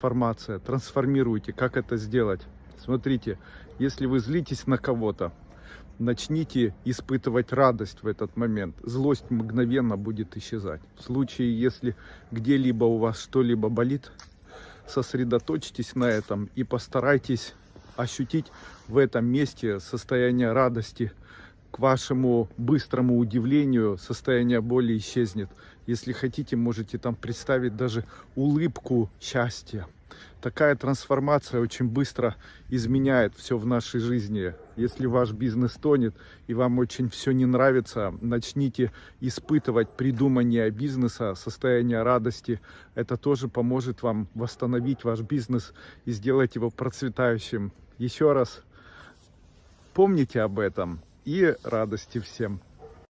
Информация, трансформируйте, как это сделать. Смотрите, если вы злитесь на кого-то, начните испытывать радость в этот момент. Злость мгновенно будет исчезать. В случае, если где-либо у вас что-либо болит, сосредоточьтесь на этом и постарайтесь ощутить в этом месте состояние радости. К вашему быстрому удивлению состояние боли исчезнет. Если хотите, можете там представить даже улыбку счастья. Такая трансформация очень быстро изменяет все в нашей жизни. Если ваш бизнес тонет и вам очень все не нравится, начните испытывать придумание бизнеса, состояние радости. Это тоже поможет вам восстановить ваш бизнес и сделать его процветающим. Еще раз помните об этом и радости всем.